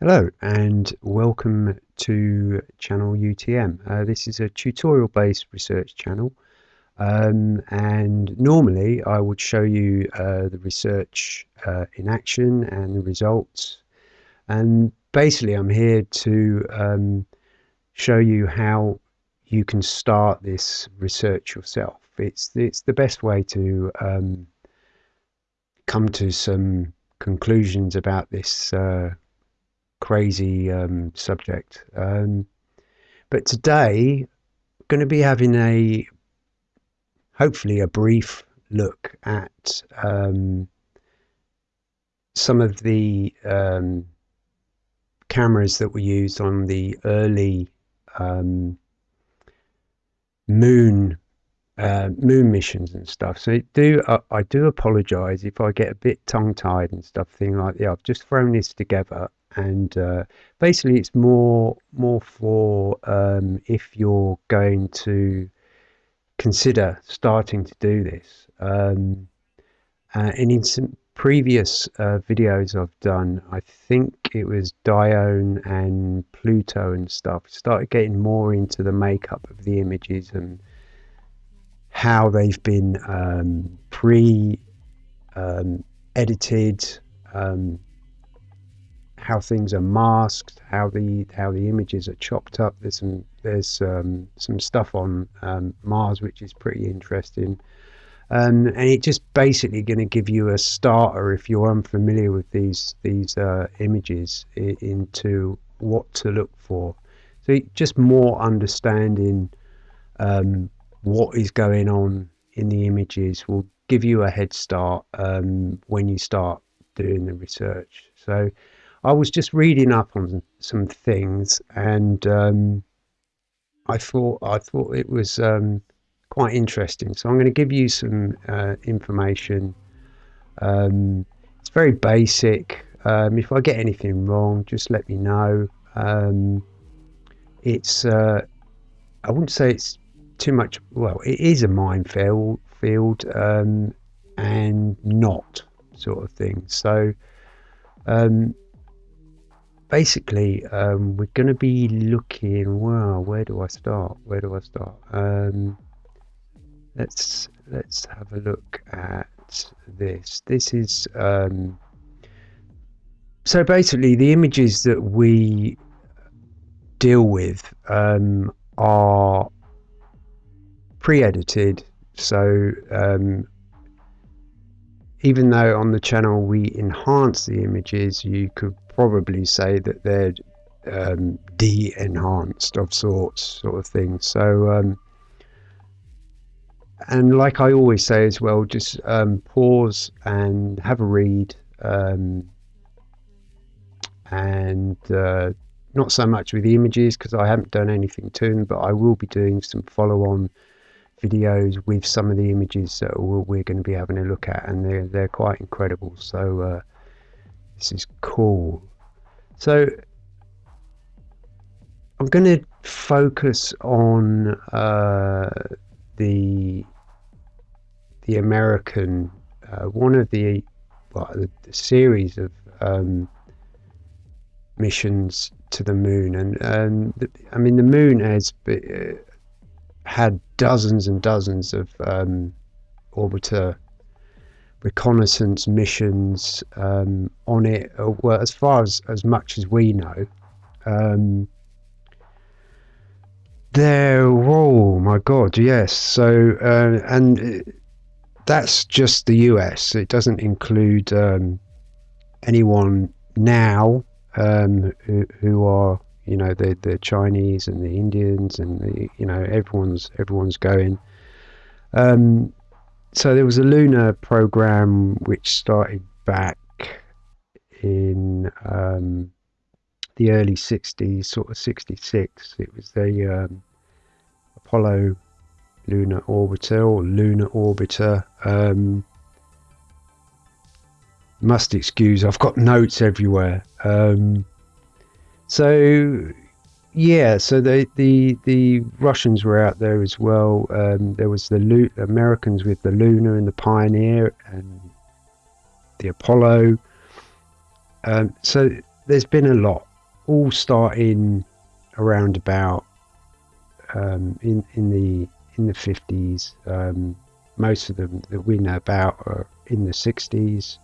Hello and welcome to channel UTM. Uh, this is a tutorial based research channel um, and normally I would show you uh, the research uh, in action and the results and basically I'm here to um, show you how you can start this research yourself. It's, it's the best way to um, come to some conclusions about this uh, crazy um, subject. Um, but today, going to be having a hopefully a brief look at um, some of the um, cameras that were used on the early um, moon uh, moon missions and stuff. So do uh, I do apologise if I get a bit tongue tied and stuff. Thing like yeah, I've just thrown this together and uh, basically it's more more for um, if you're going to consider starting to do this. Um, uh, and in some previous uh, videos I've done I think it was Dione and Pluto and stuff started getting more into the makeup of the images and how they've been um, pre um, edited um, how things are masked, how the how the images are chopped up. There's some there's um, some stuff on um, Mars which is pretty interesting, um, and it's just basically going to give you a starter if you're unfamiliar with these these uh, images into what to look for. So just more understanding um, what is going on in the images will give you a head start um, when you start doing the research. So I was just reading up on some things, and um, I thought I thought it was um, quite interesting. So I'm going to give you some uh, information. Um, it's very basic. Um, if I get anything wrong, just let me know. Um, it's uh, I wouldn't say it's too much. Well, it is a minefield field um, and not sort of thing. So um, basically, um, we're going to be looking. Wow, where do I start? Where do I start? Um, let's let's have a look at this. This is um, so basically the images that we deal with um, are pre-edited. So um, even though on the channel we enhance the images, you could probably say that they're um, de-enhanced of sorts, sort of thing. So, um, and like I always say as well, just um, pause and have a read, um, and uh, not so much with the images because I haven't done anything to them, but I will be doing some follow-on videos with some of the images that we're going to be having a look at, and they're they're quite incredible. So. Uh, this is cool. So I'm going to focus on uh, the the American uh, one of the well, the, the series of um, missions to the moon, and um, the, I mean the moon has uh, had dozens and dozens of um, orbiter reconnaissance missions um, on it. Uh, well, as far as as much as we know, um, there. Oh my God! Yes. So uh, and that's just the US. It doesn't include um, anyone now um, who, who are you know the the Chinese and the Indians and the, you know everyone's everyone's going. Um, so there was a lunar program which started back in um, the early 60s, sort of 66. It was the um, Apollo lunar orbiter or lunar orbiter. Um, must excuse, I've got notes everywhere. Um, so yeah, so the the the Russians were out there as well. Um, there was the Lu- Americans with the Luna and the Pioneer and the Apollo. Um, so there's been a lot, all starting around about um, in in the in the 50s. Um, most of them that we know about are in the 60s.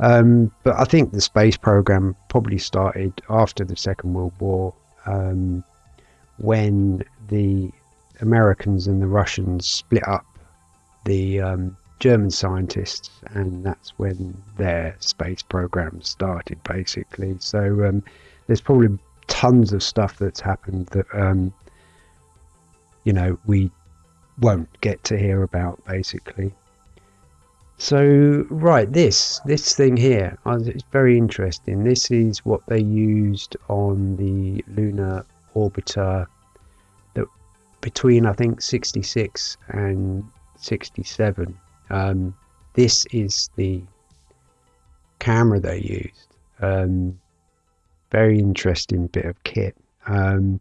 Um, but I think the space program probably started after the Second World War um, when the Americans and the Russians split up the um, German scientists, and that's when their space program started, basically. So um, there's probably tons of stuff that's happened that um, you know we won't get to hear about, basically. So right, this this thing here, it's very interesting. This is what they used on the lunar orbiter that between I think 66 and 67. Um, this is the camera they used. Um, very interesting bit of kit. Um,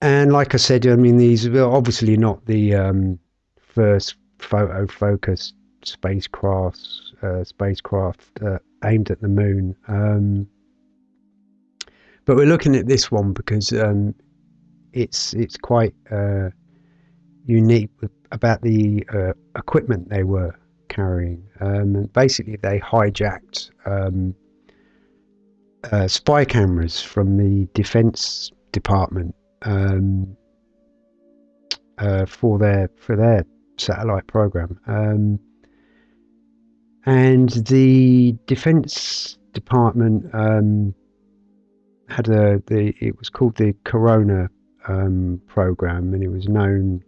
and like I said, I mean, these are obviously not the um, first photo focused spacecrafts, uh, spacecraft uh, aimed at the moon. Um, but we're looking at this one because um, it's it's quite uh, unique about the uh, equipment they were carrying. Um, basically, they hijacked um, uh, spy cameras from the Defense Department um, uh, for their for their satellite program. Um, and the Defense Department um, had a the it was called the Corona um, program, and it was known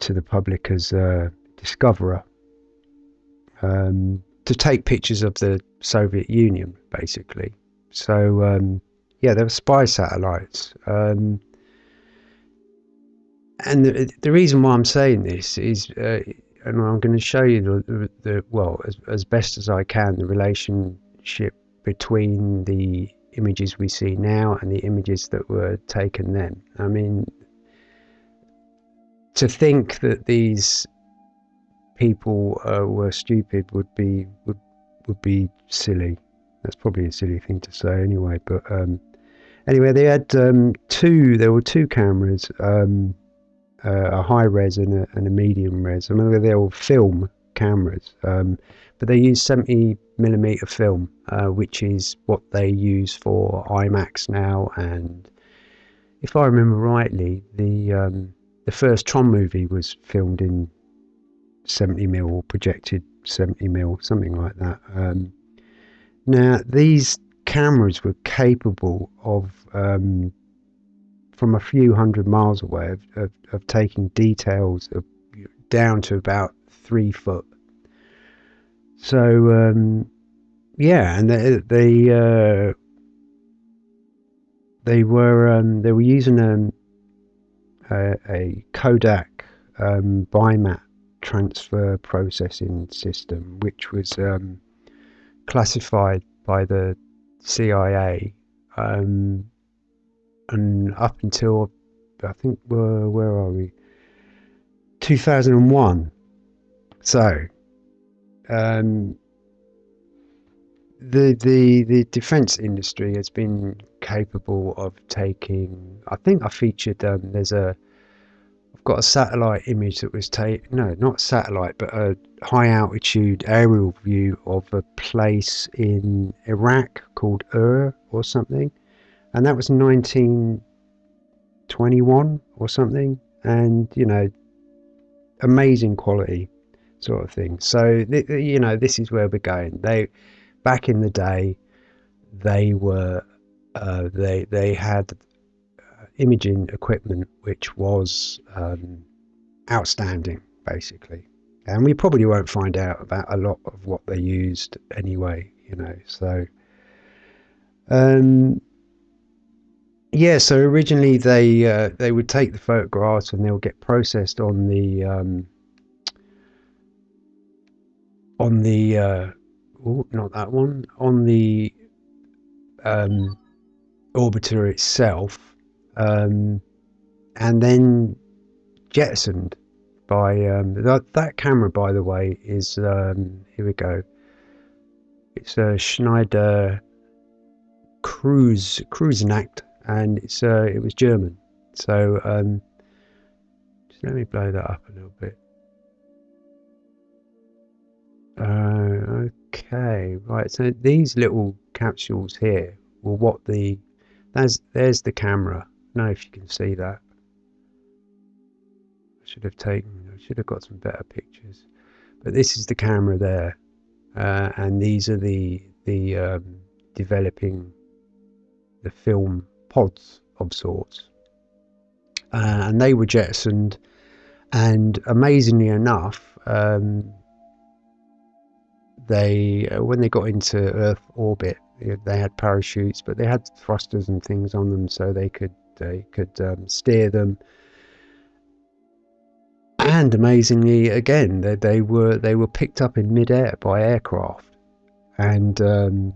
to the public as uh, Discoverer um, to take pictures of the Soviet Union, basically. So um, yeah, there were spy satellites. Um, and the, the, reason why I'm saying this is, uh, and I'm going to show you the, the well, as, as best as I can, the relationship between the images we see now and the images that were taken then. I mean, to think that these people uh, were stupid would be would would be silly. That's probably a silly thing to say anyway. But um, anyway, they had um, two. There were two cameras, um, a high res and a, and a medium res. I mean, they were film cameras, um, but they use 70 millimeter film, uh, which is what they use for IMAX now. And if I remember rightly, the um, the first Tron movie was filmed in 70 mil or projected 70 mil, something like that. Um, now, these cameras were capable of, um, from a few hundred miles away, of, of, of taking details of, down to about three foot. So, um, yeah, and they they, uh, they were um, they were using um, a, a Kodak um, Bimat transfer processing system, which was um, classified by the CIA, um, and up until I think where where are we? 2001. So, um, the the the defense industry has been capable of taking. I think I featured. Um, there's a I've got a satellite image that was taken. No, not satellite, but a high altitude aerial view of a place in Iraq called Ur or something, and that was 1921 or something. And you know, amazing quality sort of thing. So you know, this is where we're going. They back in the day, they were uh, they they had imaging equipment which was um, outstanding, basically. And we probably won't find out about a lot of what they used anyway, you know. So, um, yeah. So originally they uh, they would take the photographs and they would get processed on the um, on the uh, not that one on the um, orbiter itself um, and then jettisoned by um, that, that camera. By the way, is um, here we go. It's a Schneider Cruise Kreuznach, and it's uh, it was German. So um, just let me blow that up a little bit. Uh, okay, right. So these little capsules here were what the there's there's the camera. I know if you can see that. I should have taken. I should have got some better pictures. But this is the camera there, uh, and these are the the um, developing the film pods of sorts, uh, and they were jettisoned. And amazingly enough, um, they uh, when they got into Earth orbit, they had parachutes, but they had thrusters and things on them, so they could they could um, steer them. And amazingly, again, they, they were they were picked up in midair by aircraft, and um,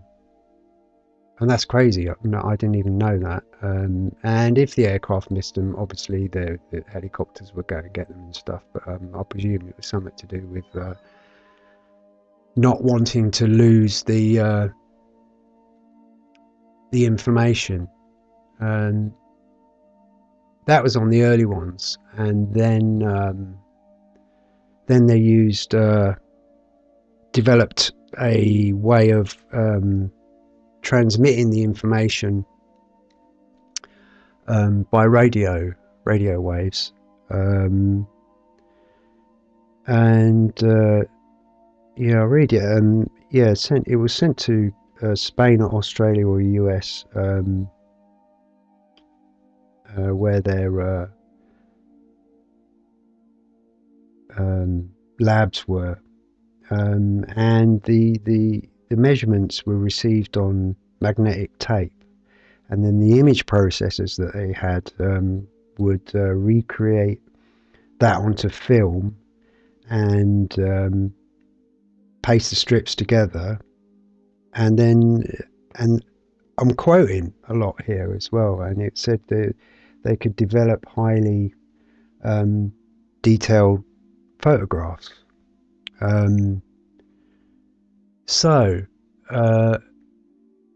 and that's crazy. I, I didn't even know that. Um, and if the aircraft missed them, obviously the, the helicopters would go and get them and stuff. But um, I presume it was something to do with uh, not wanting to lose the uh, the information, and that was on the early ones, and then um, then they used uh, developed a way of um, transmitting the information um, by radio radio waves, um, and uh, yeah, I read it. Um, yeah, sent. It was sent to uh, Spain or Australia or the US, um, uh, where their uh, um, labs were, um, and the the the measurements were received on magnetic tape, and then the image processors that they had um, would uh, recreate that onto film and um, paste the strips together, and then and I'm quoting a lot here as well, and it said that they could develop highly um, detailed photographs. Um, so, uh,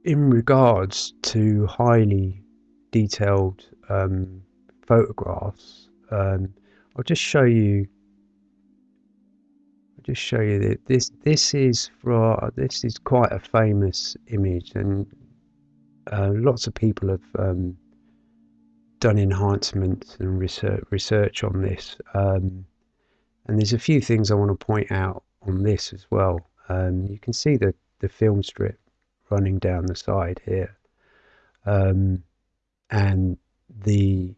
in regards to highly detailed um, photographs, um, I'll just show you I'll just show you that this this is for this is quite a famous image and uh, lots of people have um, done enhancements and research research on this um, and there's a few things I want to point out on this as well um, you can see the the film strip running down the side here um, and the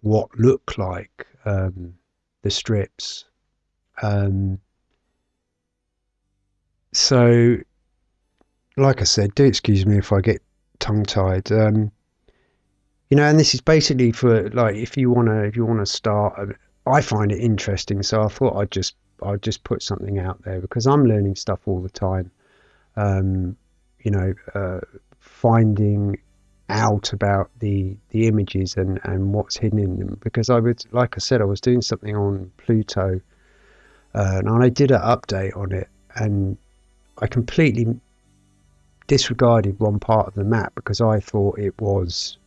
what look like um, the strips um, so, like I said, do excuse me if I get tongue tied. Um, you know, and this is basically for like if you wanna if you wanna start. Um, I find it interesting, so I thought I'd just I'd just put something out there because I'm learning stuff all the time. Um, you know, uh, finding out about the the images and and what's hidden in them because I would like I said I was doing something on Pluto uh, and I did an update on it and I completely disregarded one part of the map because I thought it was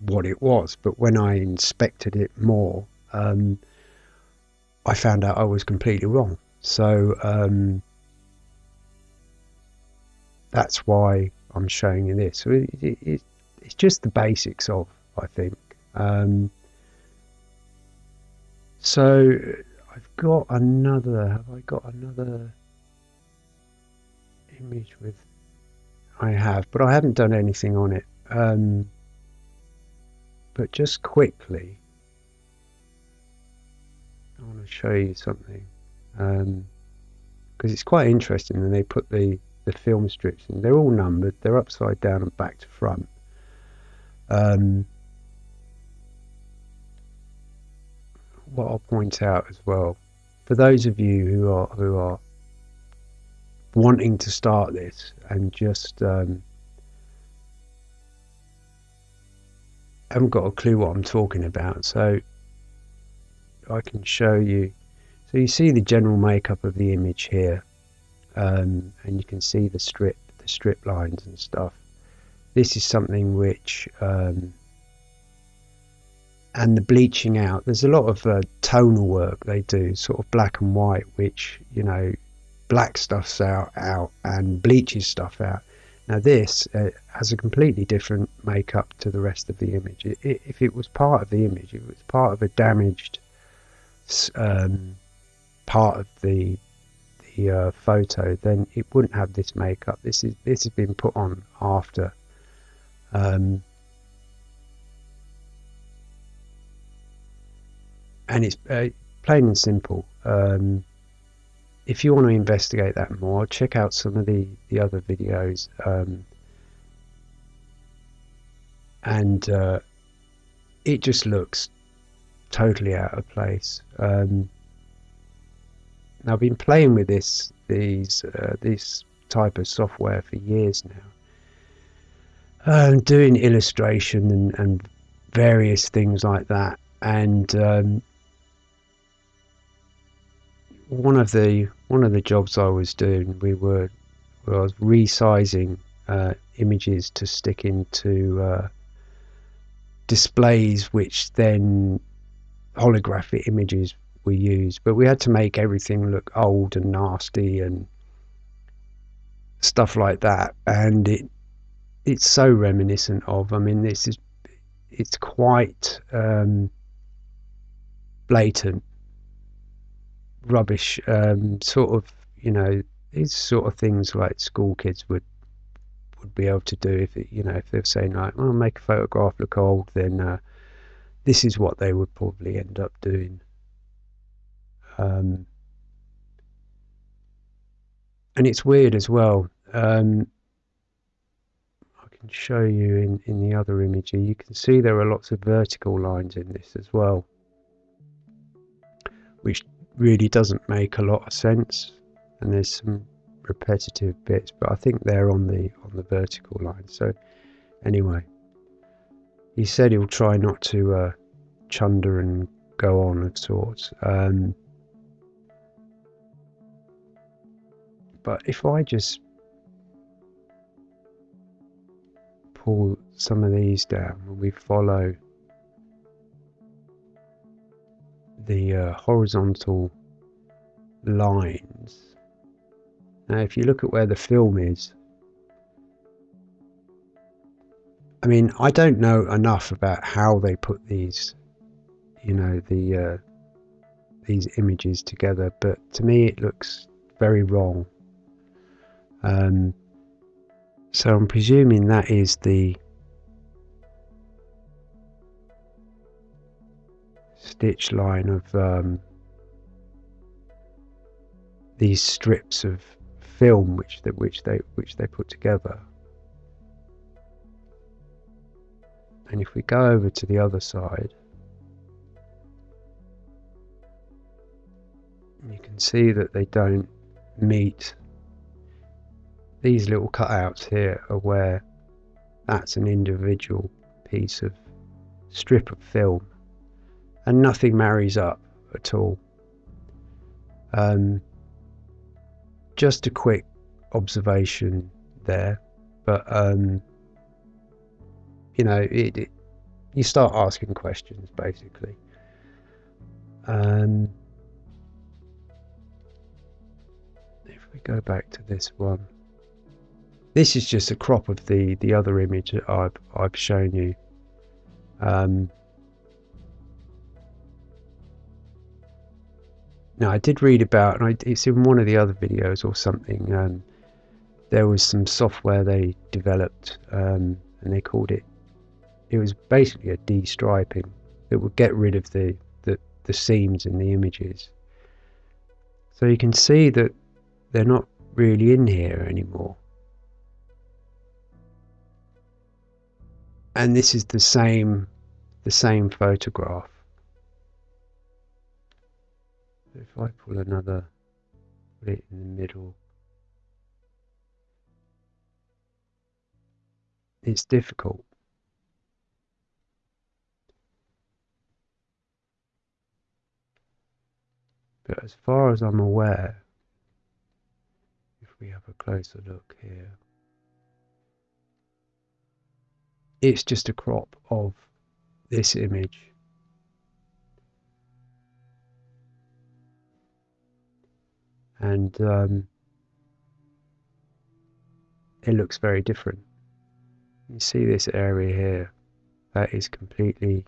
what it was. But when I inspected it more, um, I found out I was completely wrong. So um, that's why I'm showing you this. It, it, it, it's just the basics of, I think. Um, so I've got another. Have I got another? image with I have, but I haven't done anything on it. Um, but just quickly, I want to show you something because um, it's quite interesting. And they put the the film strips in. They're all numbered. They're upside down and back to front. Um, what I'll point out as well, for those of you who are who are wanting to start this and just um, haven't got a clue what I'm talking about. So I can show you. So you see the general makeup of the image here, um, and you can see the strip, the strip lines and stuff. this is something which um, and the bleaching out there's a lot of uh, tonal work they do sort of black and white which you know black stuff's out out and bleaches stuff out now this uh, has a completely different makeup to the rest of the image it, it, if it was part of the image if it was part of a damaged um, part of the the uh, photo then it wouldn't have this makeup this is this has been put on after um, and it's uh, plain and simple. Um, if you want to investigate that more, check out some of the, the other videos. Um, and uh, it just looks totally out of place. Um, I've been playing with this these uh, this type of software for years now, um, doing illustration and, and various things like that, and um, one of the one of the jobs I was doing, we were I was resizing uh, images to stick into uh, displays, which then holographic images we used. But we had to make everything look old and nasty and stuff like that, and it it's so reminiscent of. I mean, this is it's quite um, blatant rubbish um, sort of you know these sort of things like school kids would would be able to do if it, you know if they're saying like well make a photograph look old then uh, this is what they would probably end up doing. Um, and it's weird as well um, I can show you in, in the other image here you can see there are lots of vertical lines in this as well which really doesn't make a lot of sense. And there's some repetitive bits but I think they're on the on the vertical line. So anyway he said he'll try not to uh, chunder and go on of sorts um, but if I just pull some of these down and we follow the uh, horizontal lines. Now, if you look at where the film is, I mean, I don't know enough about how they put these, you know, the uh, these images together, but to me it looks very wrong. Um, so I'm presuming that is the stitch line of um, these strips of film which they, which they which they put together. And if we go over to the other side, you can see that they don't meet these little cutouts here are where that's an individual piece of strip of film and nothing marries up at all. Um, just a quick observation there, but um, you know, it, it, you start asking questions basically. Um, we go back to this one, this is just a crop of the the other image that I've I've shown you. Um, Now, I did read about, and it's in one of the other videos or something, um, there was some software they developed um, and they called it, it was basically a de-striping that would get rid of the, the, the seams in the images. So you can see that they're not really in here anymore. And this is the same, the same photograph. if I pull another, put it in the middle, it's difficult. But as far as I'm aware, we have a closer look here, it's just a crop of this image. And um, it looks very different. You see this area here, that is completely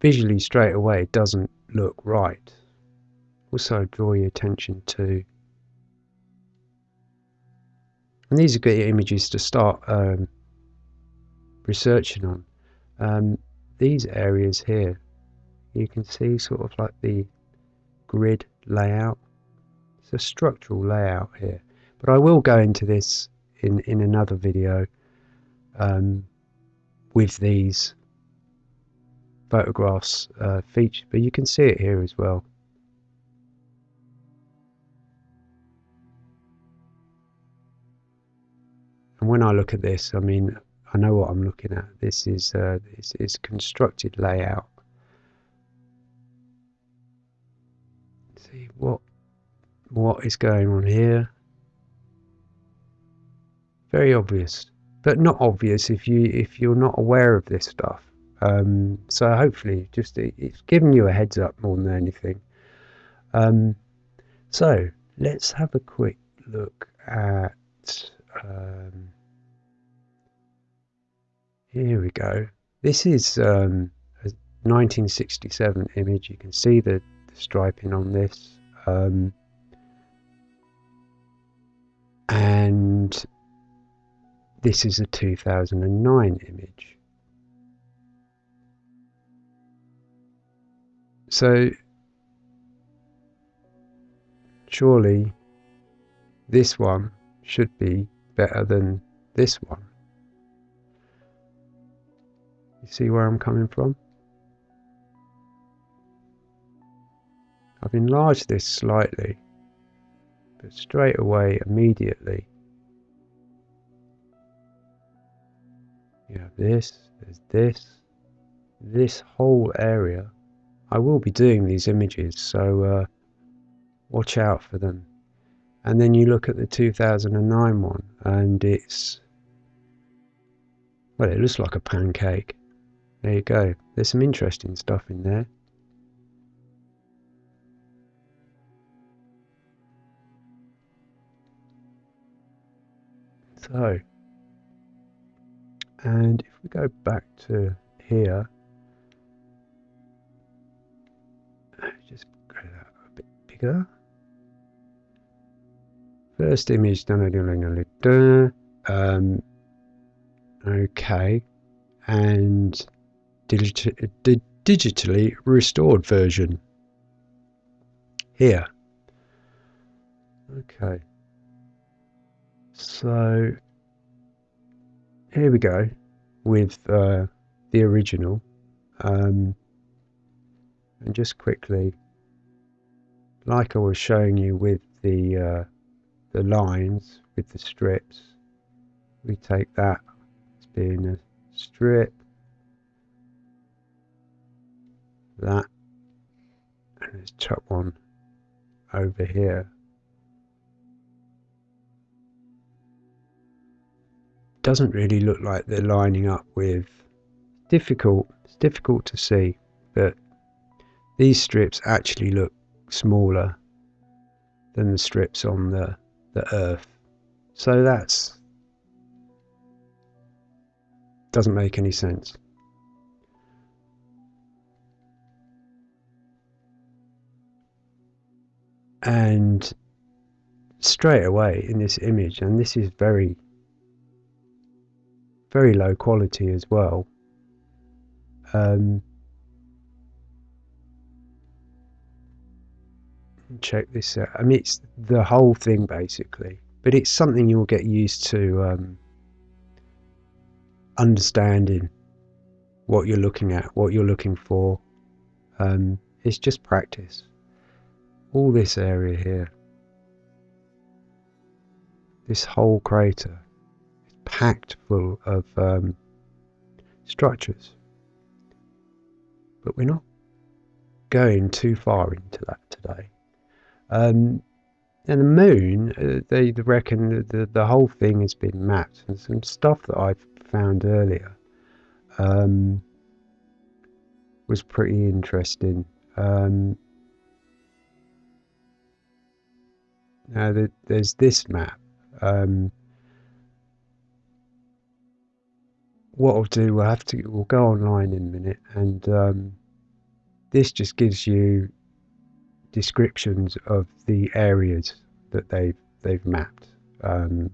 visually straight away doesn't look right. Also draw your attention to and these are good images to start um, researching on. Um, these areas here, you can see sort of like the grid layout. It's a structural layout here, but I will go into this in in another video um, with these photographs uh, featured, but you can see it here as well. And when I look at this, I mean, I know what I'm looking at. This is uh, this is constructed layout. Let's see what what is going on here. Very obvious, but not obvious if you if you're not aware of this stuff. Um, so hopefully, just it, it's giving you a heads up more than anything. Um, so let's have a quick look at. Um, here we go. This is um, a 1967 image. You can see the, the striping on this. Um, and this is a 2009 image. So surely this one should be better than this one. You see where I'm coming from? I've enlarged this slightly, but straight away, immediately, you have this, there's this, this whole area. I will be doing these images, so uh, watch out for them. And then you look at the 2009 one, and it's, well, it looks like a pancake. There you go. There's some interesting stuff in there. So, and if we go back to here, just go that a bit bigger. First image, done a little um, okay, and digi digitally restored version here. Okay. So here we go with uh, the original. Um, and just quickly, like I was showing you with the uh, the lines with the strips, we take that as being a strip that. And let's chuck one over here. Doesn't really look like they're lining up with difficult it's difficult to see but these strips actually look smaller than the strips on the the earth. So that's doesn't make any sense and straight away in this image and this is very very low quality as well um, check this out. I mean it's the whole thing basically but it's something you'll get used to um, understanding what you're looking at what you're looking for. Um, it's just practice all this area here, this whole crater is packed full of um, structures. But we're not going too far into that today. Um, and the moon, uh, they reckon the, the, whole thing has been mapped, and some stuff that I found earlier um, was pretty interesting. Um, now the, there's this map. Um, what I'll do, we'll have to, we'll go online in a minute, and um, this just gives you descriptions of the areas that they've they've mapped. Um,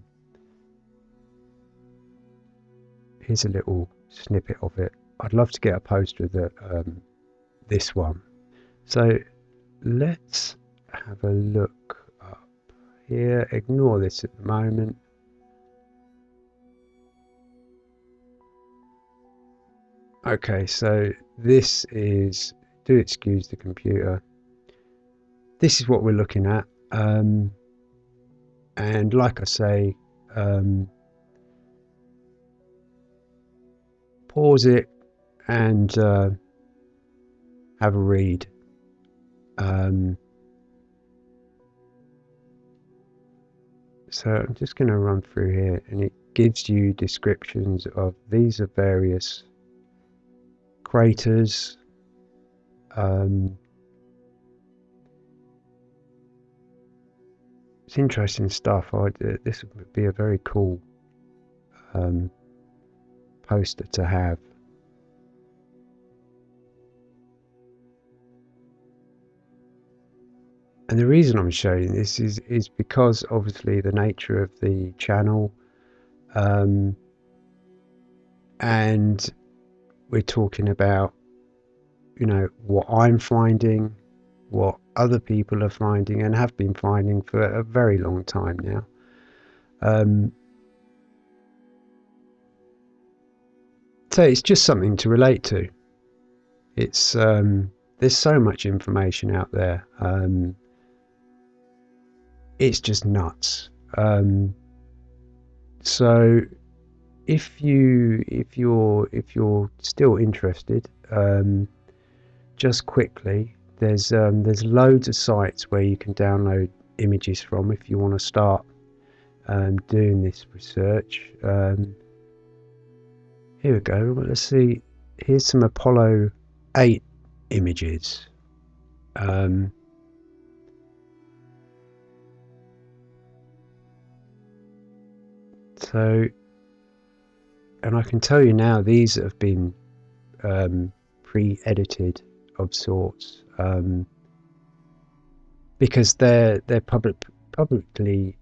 here's a little snippet of it. I'd love to get a poster the, um, this one. So let's have a look here. Ignore this at the moment. Okay, so this is, do excuse the computer. This is what we're looking at. Um, and like I say, um, pause it and uh, have a read. Um, so I'm just going to run through here and it gives you descriptions of these are various craters um, it's interesting stuff. I, this would be a very cool um, poster to have And the reason I'm showing this is, is because obviously the nature of the channel um, and we're talking about, you know, what I'm finding, what other people are finding and have been finding for a very long time now. Um, so it's just something to relate to. It's um, there's so much information out there. Um, it's just nuts. Um, so if you if you're if you're still interested, um, just quickly, there's um, there's loads of sites where you can download images from if you want to start um, doing this research. Um, here we go. Let's see. Here's some Apollo 8 images. Um, So, and I can tell you now, these have been um, pre-edited of sorts um, because they're they're public publicly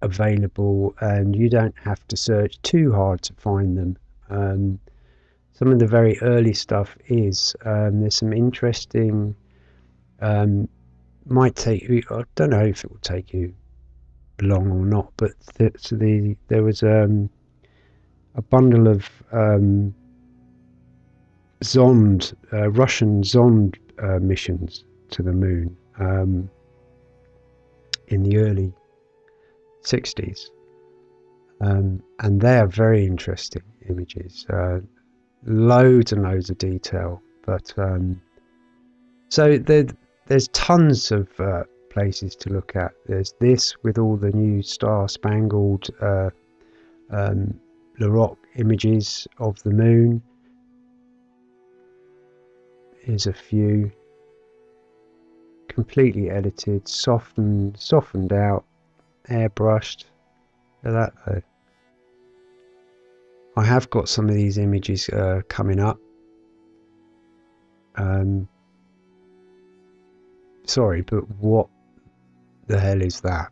available, and you don't have to search too hard to find them. Um, some of the very early stuff is um, there's some interesting. Um, might take you. I don't know if it will take you long or not, but the, so the there was um, a bundle of um, Zond, uh, Russian Zond uh, missions to the moon um, in the early 60s. Um, and they are very interesting images. Uh, loads and loads of detail. But um, so there, there's tons of uh, places to look at. There's this with all the new star spangled uh, um, images of the moon. Here's a few completely edited, softened, softened out, airbrushed. Look at that. I have got some of these images uh, coming up. Um, sorry, but what the hell is that?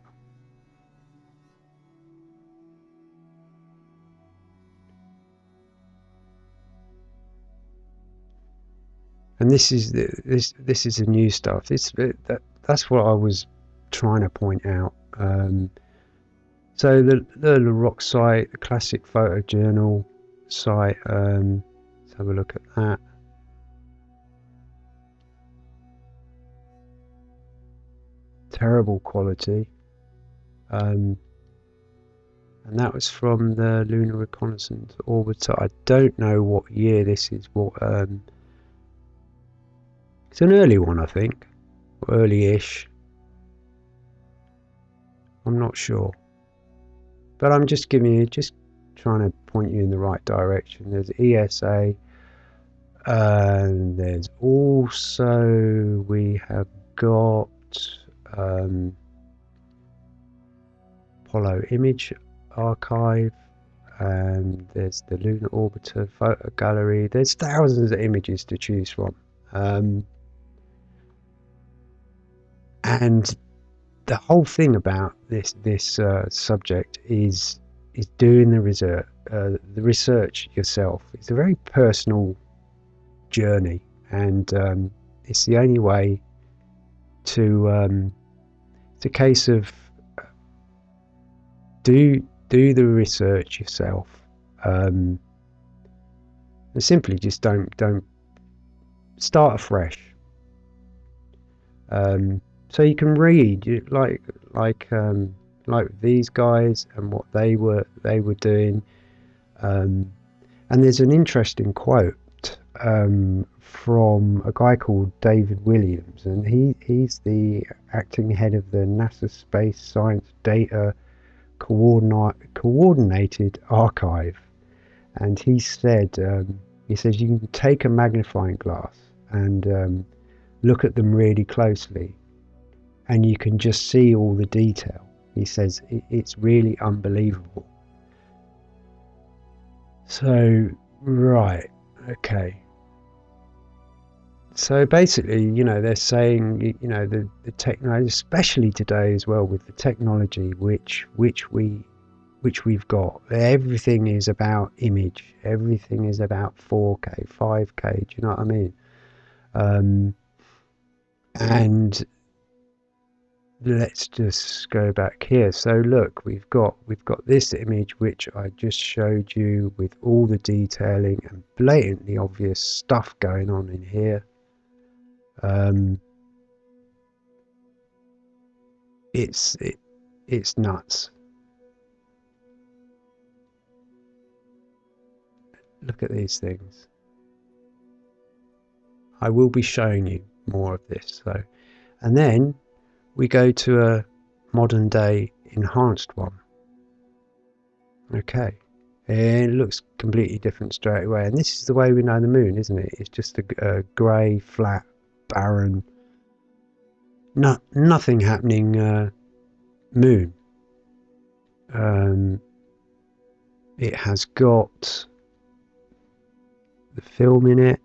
And this is the, this this is the new stuff. This that that's what I was trying to point out. Um, so the the Rock site, the Classic Photo Journal site. Um, let's have a look at that. Terrible quality. Um, and that was from the Lunar Reconnaissance Orbiter. I don't know what year this is. What um, it's an early one, I think, early-ish. I'm not sure. But I'm just giving you, just trying to point you in the right direction. There's ESA, and there's also, we have got um, Apollo Image Archive, and there's the Lunar Orbiter Photo Gallery. There's thousands of images to choose from. Um, and the whole thing about this this uh, subject is is doing the research uh, the research yourself. It's a very personal journey, and um, it's the only way to. Um, it's a case of uh, do do the research yourself. Um, simply just don't don't start afresh. Um, so you can read like like um, like these guys and what they were they were doing. Um, and there's an interesting quote um, from a guy called David Williams, and he he's the acting head of the NASA Space Science Data Coordinate, Coordinated Archive, and he said um, he says you can take a magnifying glass and um, look at them really closely and you can just see all the detail. He says it's really unbelievable. So, right, okay. So basically, you know, they're saying, you know, the, the technology, especially today as well, with the technology which which we which we've got, everything is about image. Everything is about 4K, 5K. Do you know what I mean? Um, and let's just go back here so look we've got we've got this image which I just showed you with all the detailing and blatantly obvious stuff going on in here um, it's it, it's nuts look at these things I will be showing you more of this so and then we go to a modern day enhanced one. Okay. It looks completely different straight away. And this is the way we know the moon, isn't it? It's just a, a grey, flat, barren, not, nothing happening uh, moon. Um, it has got the film in it.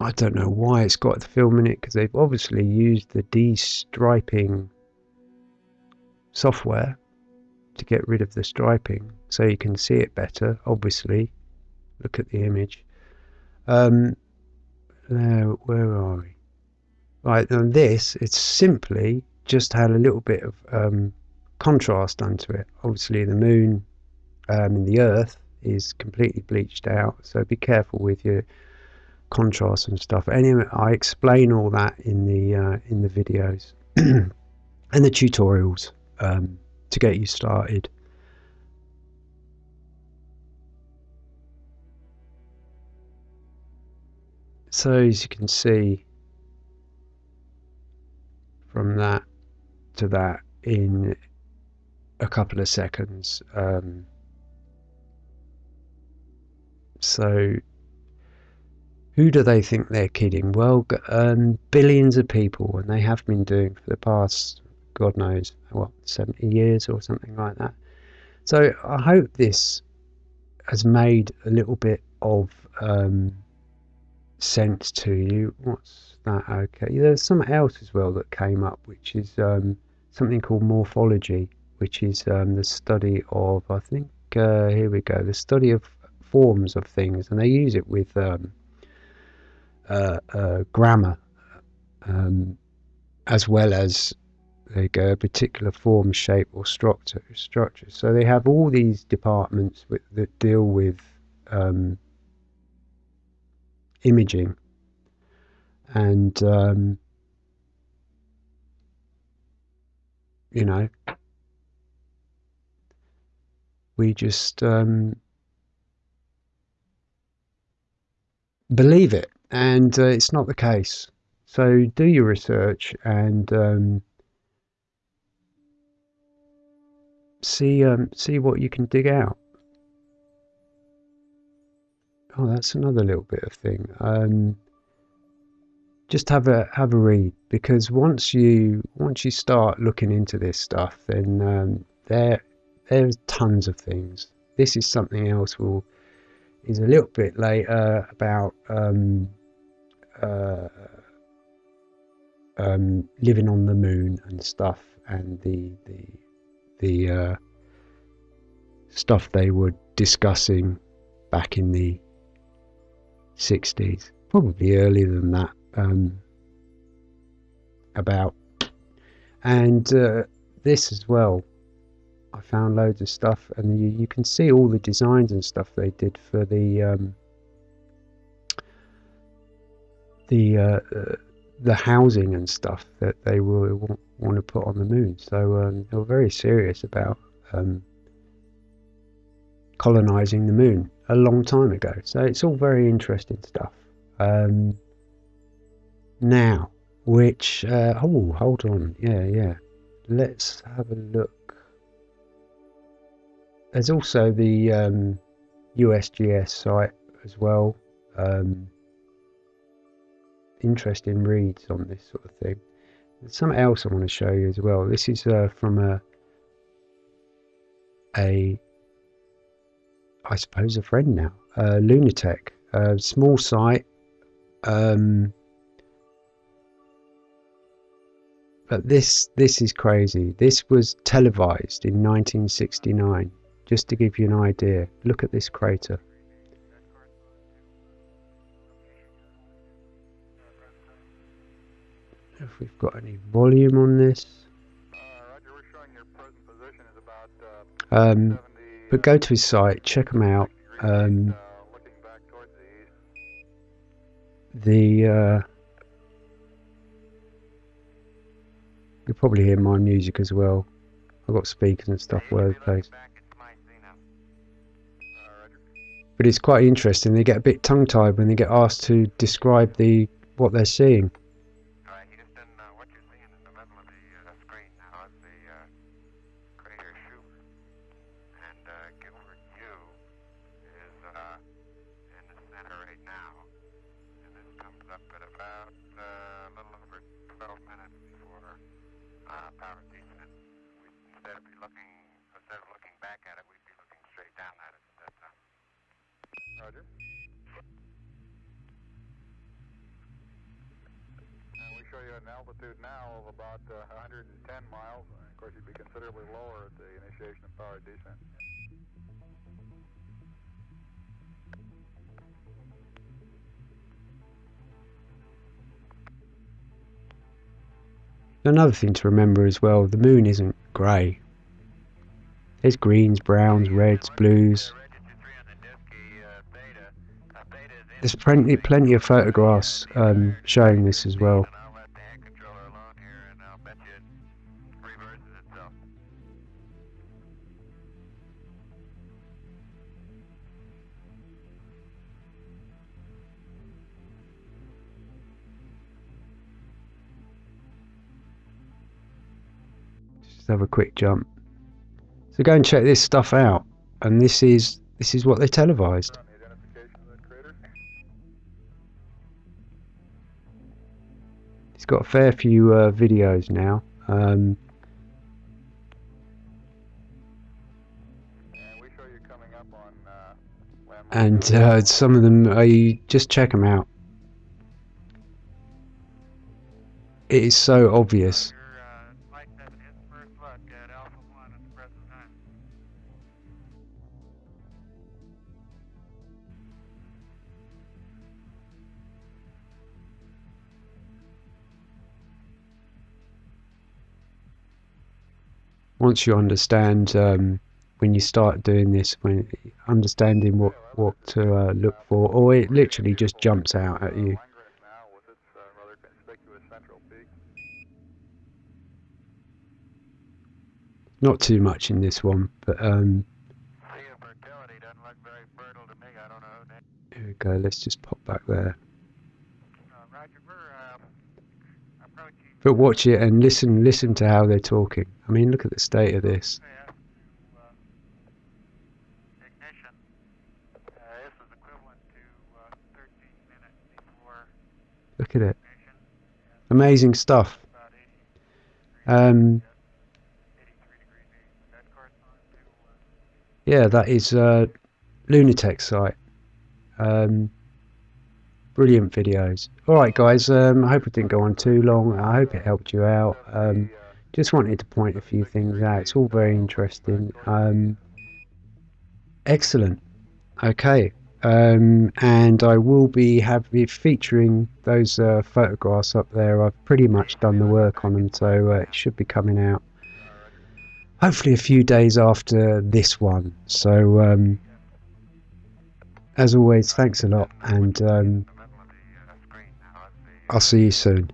I don't know why it's got the film in it because they've obviously used the de-striping software to get rid of the striping so you can see it better obviously look at the image um, there, where are we right and this it's simply just had a little bit of um, contrast onto it obviously the moon um, and the earth is completely bleached out so be careful with your contrast and stuff. Anyway, I explain all that in the uh, in the videos and the tutorials um, to get you started. So as you can see from that to that in a couple of seconds. Um, so who do they think they're kidding? Well, um, billions of people, and they have been doing for the past, God knows, what, 70 years or something like that. So I hope this has made a little bit of um, sense to you. What's that? Okay, there's something else as well that came up, which is um, something called morphology, which is um, the study of, I think, uh, here we go, the study of forms of things, and they use it with um, uh, uh, grammar, um, as well as they go a particular form, shape, or structure. Structure. So they have all these departments with, that deal with um, imaging, and um, you know, we just um, believe it and uh, it's not the case. So do your research and um, see um, see what you can dig out. Oh, that's another little bit of thing. Um, just have a have a read because once you once you start looking into this stuff, then um, there there's tons of things. This is something else. we'll is a little bit later about um, uh, um, living on the moon and stuff, and the the the uh, stuff they were discussing back in the 60s, probably earlier than that, um, about. And uh, this as well, I found loads of stuff, and you, you can see all the designs and stuff they did for the um, the uh, uh, the housing and stuff that they will want, want to put on the moon. So um, they were very serious about um, colonizing the moon a long time ago. So it's all very interesting stuff. Um, now, which uh, oh, hold on, yeah, yeah. Let's have a look. There's also the um, USGS site as well. Um, interesting reads on this sort of thing. There's something else I want to show you as well. This is uh, from a a I suppose a friend now, uh, Lunatech, a small site. Um, but this this is crazy. This was televised in 1969. Just to give you an idea, look at this crater. If we've got any volume on this. Um, but go to his site, check him out. Um, the uh, you'll probably hear my music as well. I've got speakers and stuff all over the place. But it's quite interesting. They get a bit tongue-tied when they get asked to describe the what they're seeing. Another thing to remember as well, the moon isn't grey. There's greens, browns, reds, blues. There's plenty, plenty of photographs um, showing this as well. Just have a quick jump. So go and check this stuff out. And this is this is what they televised. It's got a fair few uh, videos now. Um, and uh, some of them, uh, you just check them out. It is so obvious. Once you understand um, when you start doing this, when understanding what what to uh, look for, or it literally just jumps out at you. Not too much in this one, but um, here we go. Let's just pop back there. Roger, we're, um, approaching But watch it and listen listen to how they're talking. I mean, look at the state of this. uh. Uh, this is equivalent to, uh, 13 minutes before Look at it. Amazing stuff. about 80 degrees, Um, 83 degrees east. Would that correspond to, yeah, that is uh, Lunatech site. Um, brilliant videos. All right, guys. Um, I hope it didn't go on too long. I hope it helped you out. Um, just wanted to point a few things out. It's all very interesting. Um, excellent. Okay. Um, and I will be have featuring those uh, photographs up there. I've pretty much done the work on them, so uh, it should be coming out hopefully a few days after this one. So, um, as always, thanks a lot, and um, I'll see you soon.